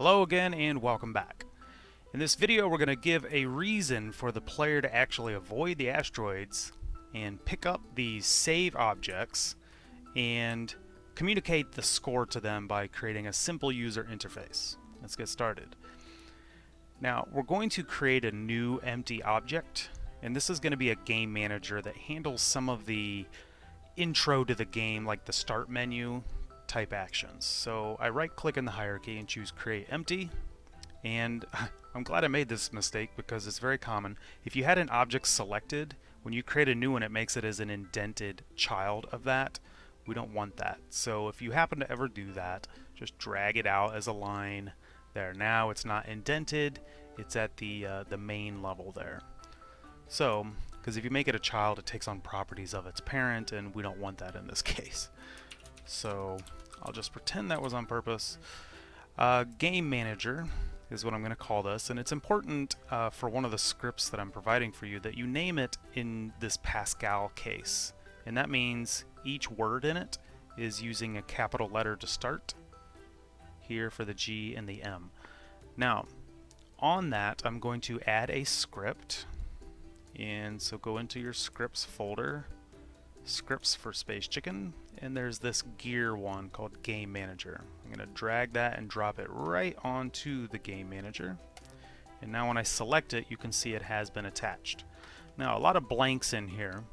Hello again and welcome back. In this video we're going to give a reason for the player to actually avoid the asteroids and pick up these save objects and communicate the score to them by creating a simple user interface. Let's get started. Now we're going to create a new empty object and this is going to be a game manager that handles some of the intro to the game like the start menu type actions. So I right click in the hierarchy and choose create empty and I'm glad I made this mistake because it's very common. If you had an object selected, when you create a new one it makes it as an indented child of that. We don't want that. So if you happen to ever do that, just drag it out as a line there. Now it's not indented, it's at the, uh, the main level there. So, because if you make it a child, it takes on properties of its parent, and we don't want that in this case. So I'll just pretend that was on purpose. Uh, game Manager is what I'm going to call this, and it's important uh, for one of the scripts that I'm providing for you that you name it in this Pascal case. And that means each word in it is using a capital letter to start, here for the G and the M. Now, on that, I'm going to add a script, and so go into your scripts folder, scripts for Space Chicken, and there's this gear one called Game Manager. I'm going to drag that and drop it right onto the Game Manager. And now when I select it, you can see it has been attached. Now, a lot of blanks in here.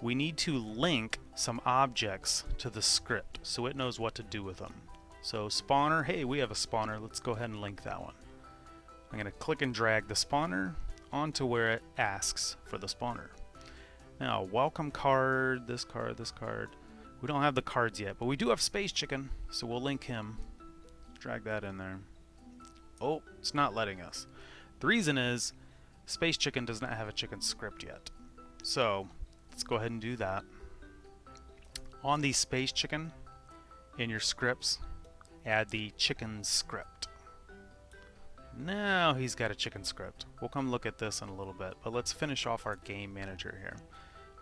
We need to link some objects to the script so it knows what to do with them. So spawner, hey, we have a spawner. Let's go ahead and link that one. I'm going to click and drag the spawner onto where it asks for the spawner. Now, welcome card, this card, this card. We don't have the cards yet, but we do have Space Chicken, so we'll link him. Drag that in there. Oh, it's not letting us. The reason is Space Chicken does not have a chicken script yet. So, let's go ahead and do that. On the Space Chicken, in your scripts, add the chicken script. Now he's got a chicken script. We'll come look at this in a little bit, but let's finish off our game manager here.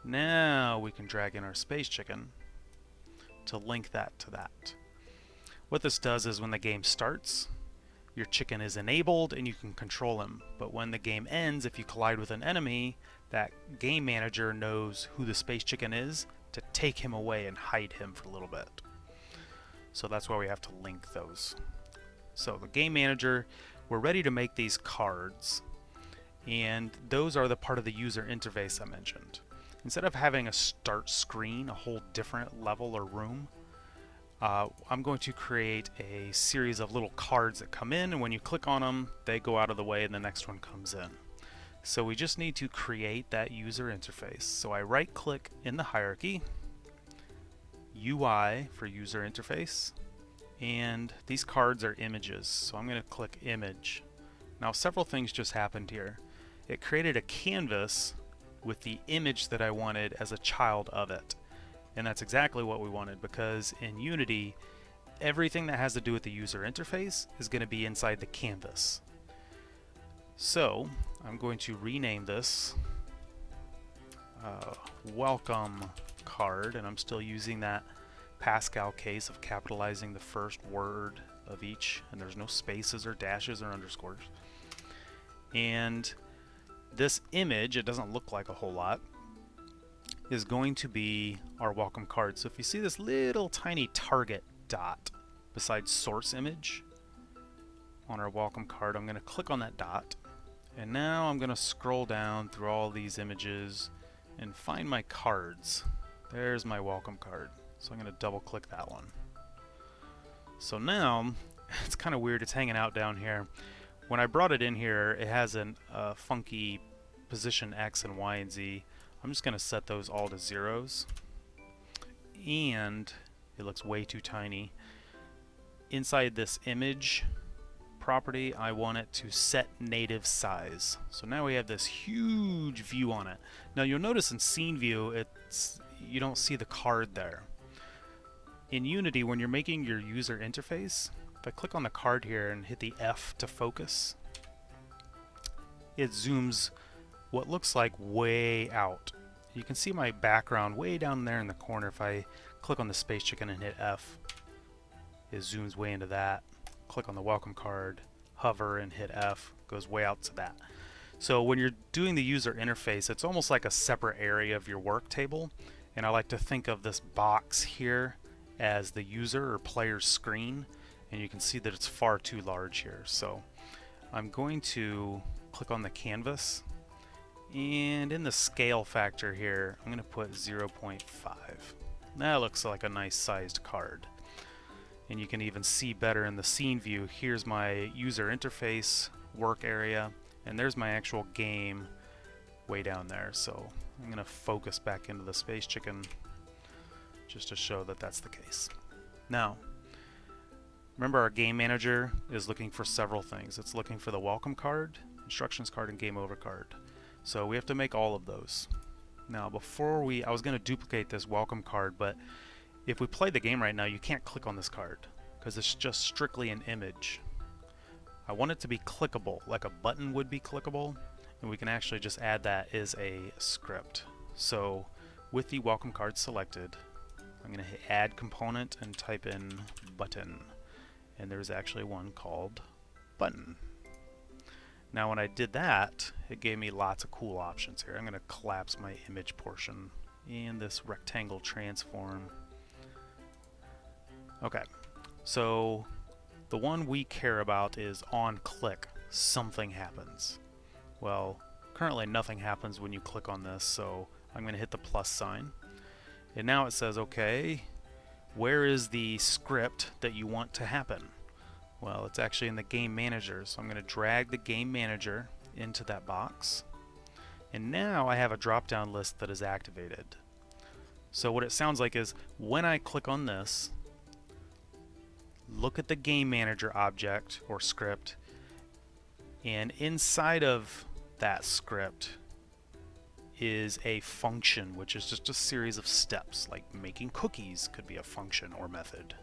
Now we can drag in our space chicken to link that to that. What this does is when the game starts, your chicken is enabled and you can control him. But when the game ends, if you collide with an enemy, that game manager knows who the space chicken is to take him away and hide him for a little bit. So that's why we have to link those. So the game manager, we're ready to make these cards. And those are the part of the user interface I mentioned. Instead of having a start screen, a whole different level or room, uh, I'm going to create a series of little cards that come in, and when you click on them, they go out of the way and the next one comes in. So we just need to create that user interface. So I right click in the hierarchy, UI for user interface, and these cards are images. So I'm going to click image. Now several things just happened here. It created a canvas with the image that I wanted as a child of it. And that's exactly what we wanted because in Unity, everything that has to do with the user interface is going to be inside the canvas. So I'm going to rename this uh, welcome card and I'm still using that Pascal case of capitalizing the first word of each and there's no spaces or dashes or underscores. And this image, it doesn't look like a whole lot, is going to be our welcome card. So if you see this little tiny target dot beside source image on our welcome card, I'm going to click on that dot. And now I'm going to scroll down through all these images and find my cards. There's my welcome card. So I'm going to double click that one. So now, it's kind of weird, it's hanging out down here. When I brought it in here, it has a uh, funky position X and Y and Z. I'm just going to set those all to zeros. And it looks way too tiny. Inside this image property, I want it to set native size. So now we have this huge view on it. Now you'll notice in scene view, it's you don't see the card there. In Unity, when you're making your user interface, if I click on the card here and hit the F to focus, it zooms what looks like way out. You can see my background way down there in the corner. If I click on the space chicken and hit F, it zooms way into that. click on the welcome card, hover and hit F, goes way out to that. So when you're doing the user interface, it's almost like a separate area of your work table. And I like to think of this box here as the user or player's screen. And you can see that it's far too large here. So I'm going to click on the canvas. And in the scale factor here, I'm going to put 0.5. That looks like a nice sized card. And you can even see better in the scene view. Here's my user interface work area and there's my actual game way down there. So I'm going to focus back into the Space Chicken just to show that that's the case. Now, remember our game manager is looking for several things. It's looking for the welcome card, instructions card, and game over card. So we have to make all of those. Now before we, I was going to duplicate this welcome card, but if we play the game right now, you can't click on this card because it's just strictly an image. I want it to be clickable, like a button would be clickable, and we can actually just add that as a script. So with the welcome card selected, I'm going to hit add component and type in button. And there's actually one called button. Now when I did that, it gave me lots of cool options here. I'm going to collapse my image portion in this rectangle transform. Okay, so the one we care about is on click, something happens. Well, currently nothing happens when you click on this, so I'm going to hit the plus sign. And now it says, okay, where is the script that you want to happen? Well, it's actually in the game manager, so I'm going to drag the game manager into that box. And now I have a drop-down list that is activated. So what it sounds like is when I click on this, look at the game manager object or script and inside of that script is a function which is just a series of steps like making cookies could be a function or method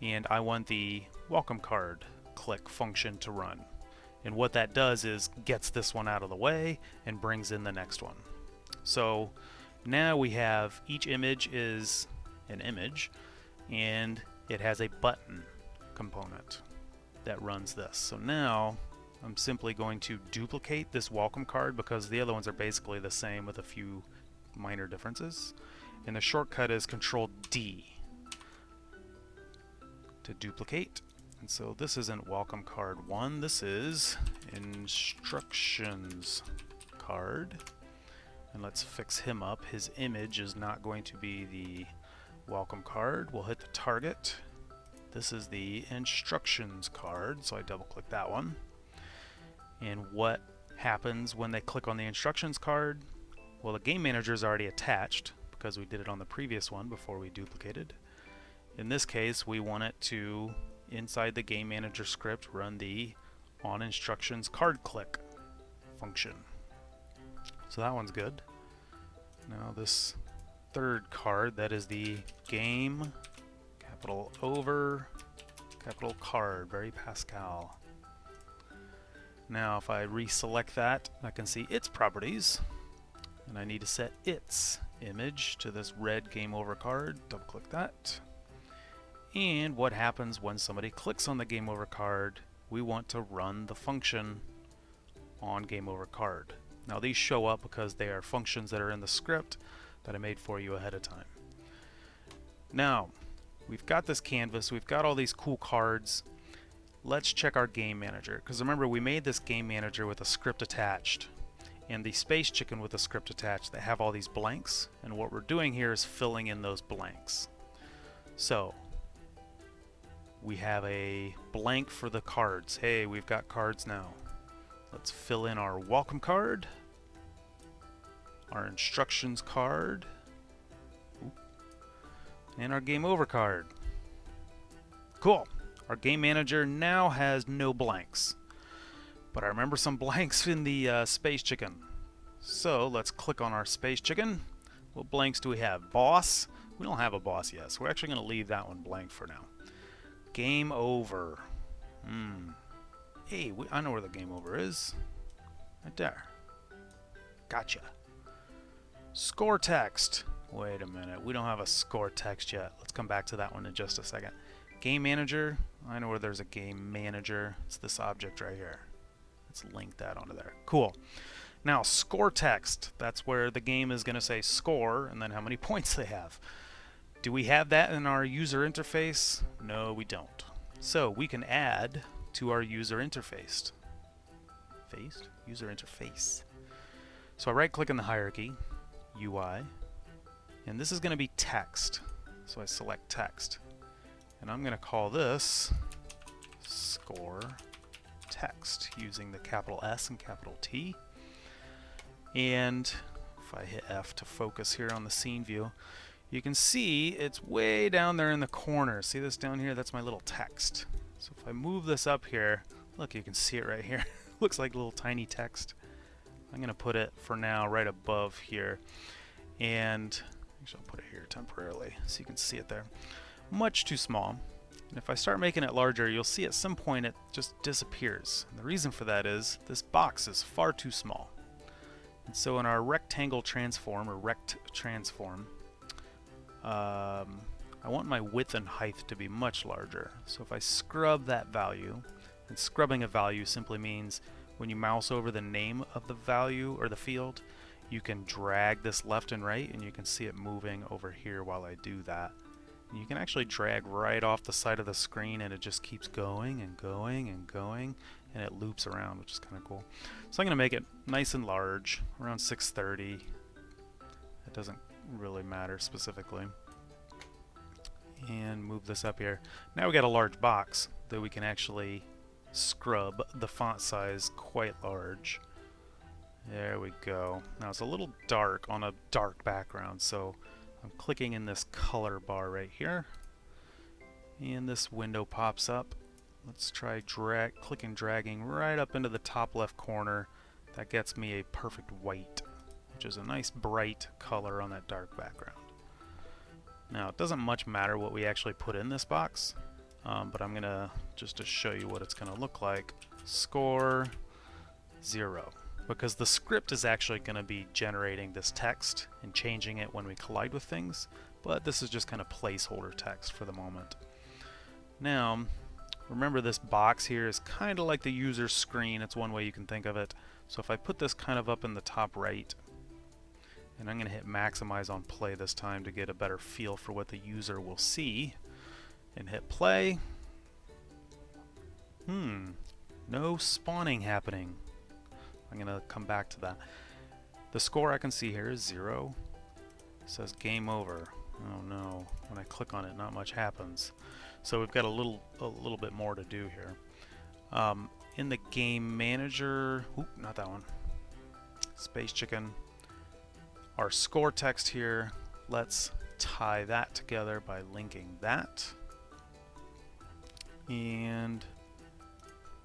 and I want the welcome card click function to run and what that does is gets this one out of the way and brings in the next one so now we have each image is an image and it has a button component that runs this. So now I'm simply going to duplicate this welcome card because the other ones are basically the same with a few minor differences. And the shortcut is Control D to duplicate. And so this isn't welcome card 1, this is instructions card. And let's fix him up. His image is not going to be the welcome card. We'll hit the target. This is the instructions card, so I double click that one. And what happens when they click on the instructions card? Well, the game manager is already attached because we did it on the previous one before we duplicated. In this case, we want it to, inside the game manager script, run the on instructions card click function. So that one's good. Now this third card, that is the game, capital over, capital card, very Pascal. Now if I reselect that, I can see its properties, and I need to set its image to this red game over card, double click that. And what happens when somebody clicks on the game over card, we want to run the function on game over card. Now these show up because they are functions that are in the script, that I made for you ahead of time. Now, we've got this canvas, we've got all these cool cards. Let's check our game manager, because remember we made this game manager with a script attached and the space chicken with a script attached that have all these blanks and what we're doing here is filling in those blanks. So we have a blank for the cards. Hey, we've got cards now. Let's fill in our welcome card our instructions card, and our game over card. Cool. Our game manager now has no blanks. But I remember some blanks in the uh, Space Chicken. So let's click on our Space Chicken. What blanks do we have? Boss? We don't have a boss yet, so we're actually going to leave that one blank for now. Game over. Hmm. Hey, we, I know where the game over is. Right there. Gotcha. Score text. Wait a minute, we don't have a score text yet. Let's come back to that one in just a second. game manager. I know where there's a game manager. It's this object right here. Let's link that onto there. Cool. Now, score text. That's where the game is going to say score and then how many points they have. Do we have that in our user interface? No, we don't. So we can add to our user interface. Faced? User interface. So I right click in the hierarchy, UI, and this is going to be text. So I select text. And I'm going to call this score text using the capital S and capital T. And if I hit F to focus here on the scene view, you can see it's way down there in the corner. See this down here? That's my little text. So if I move this up here, look, you can see it right here. Looks like a little tiny text. I'm going to put it for now right above here. And actually I'll put it here temporarily so you can see it there. Much too small. And if I start making it larger, you'll see at some point it just disappears. And the reason for that is this box is far too small. And so in our rectangle transform, or rect transform, um, I want my width and height to be much larger. So if I scrub that value, and scrubbing a value simply means when you mouse over the name of the value or the field, you can drag this left and right and you can see it moving over here while I do that. And you can actually drag right off the side of the screen and it just keeps going and going and going and it loops around which is kind of cool. So I'm going to make it nice and large, around 630. It doesn't really matter specifically. And move this up here. Now we got a large box that we can actually scrub the font size quite large. There we go. Now it's a little dark on a dark background, so I'm clicking in this color bar right here. And this window pops up. Let's try drag, clicking dragging right up into the top left corner. That gets me a perfect white, which is a nice bright color on that dark background. Now it doesn't much matter what we actually put in this box, um, but I'm gonna just to show you what it's gonna look like. Score zero because the script is actually going to be generating this text and changing it when we collide with things, but this is just kind of placeholder text for the moment. Now, remember this box here is kind of like the user screen, it's one way you can think of it. So if I put this kind of up in the top right, and I'm going to hit maximize on play this time to get a better feel for what the user will see, and hit play. Hmm, no spawning happening. I'm going to come back to that. The score I can see here is zero. It says game over. Oh no, when I click on it not much happens. So we've got a little a little bit more to do here. Um, in the game manager, oop, not that one. Space Chicken. Our score text here, let's tie that together by linking that. And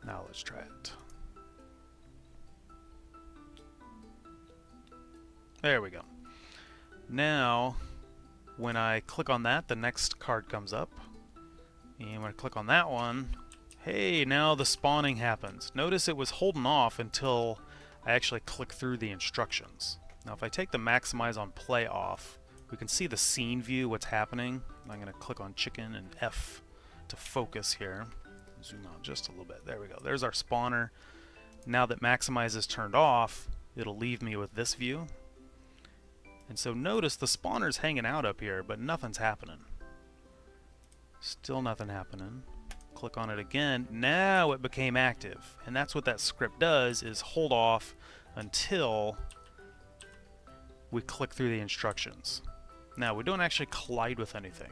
now let's try it. There we go. Now, when I click on that, the next card comes up. And when I click on that one, hey, now the spawning happens. Notice it was holding off until I actually click through the instructions. Now if I take the maximize on play off, we can see the scene view, what's happening. I'm going to click on chicken and F to focus here. Zoom out just a little bit. There we go. There's our spawner. Now that maximize is turned off, it'll leave me with this view. And so notice the spawner's hanging out up here, but nothing's happening. Still nothing happening. Click on it again. Now it became active. And that's what that script does, is hold off until we click through the instructions. Now, we don't actually collide with anything.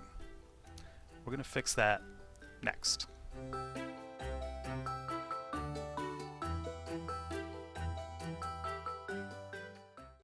We're going to fix that next.